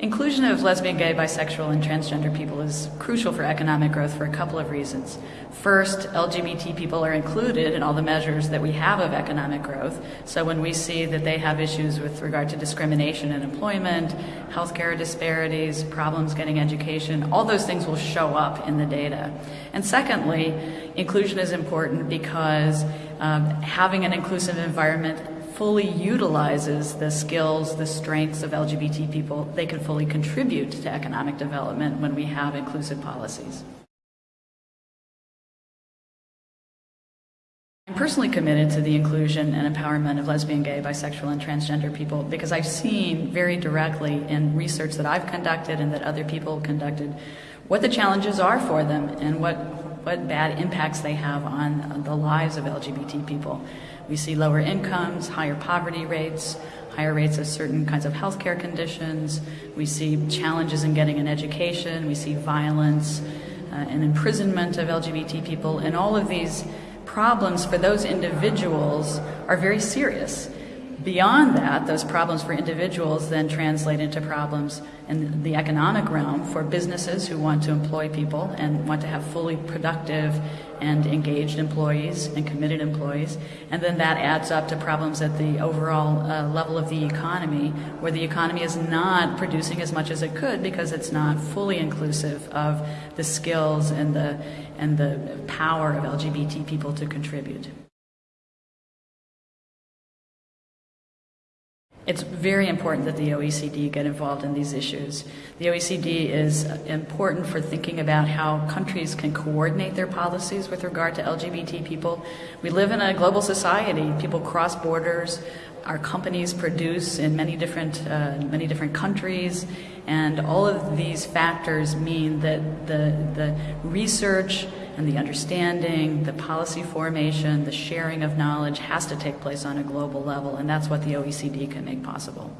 Inclusion of lesbian, gay, bisexual, and transgender people is crucial for economic growth for a couple of reasons. First, LGBT people are included in all the measures that we have of economic growth. So when we see that they have issues with regard to discrimination in employment, healthcare disparities, problems getting education, all those things will show up in the data. And secondly, inclusion is important because um, having an inclusive environment fully utilizes the skills, the strengths of LGBT people, they can fully contribute to economic development when we have inclusive policies. I'm personally committed to the inclusion and empowerment of lesbian, gay, bisexual, and transgender people because I've seen very directly in research that I've conducted and that other people conducted what the challenges are for them and what, what bad impacts they have on the lives of LGBT people. We see lower incomes, higher poverty rates, higher rates of certain kinds of healthcare conditions. We see challenges in getting an education. We see violence uh, and imprisonment of LGBT people. And all of these problems for those individuals are very serious. Beyond that, those problems for individuals then translate into problems in the economic realm for businesses who want to employ people and want to have fully productive and engaged employees and committed employees. And then that adds up to problems at the overall uh, level of the economy, where the economy is not producing as much as it could because it's not fully inclusive of the skills and the, and the power of LGBT people to contribute. It's very important that the OECD get involved in these issues. The OECD is important for thinking about how countries can coordinate their policies with regard to LGBT people. We live in a global society. People cross borders. Our companies produce in many different, uh, many different countries. And all of these factors mean that the, the research and the understanding, the policy formation, the sharing of knowledge has to take place on a global level, and that's what the OECD can make possible.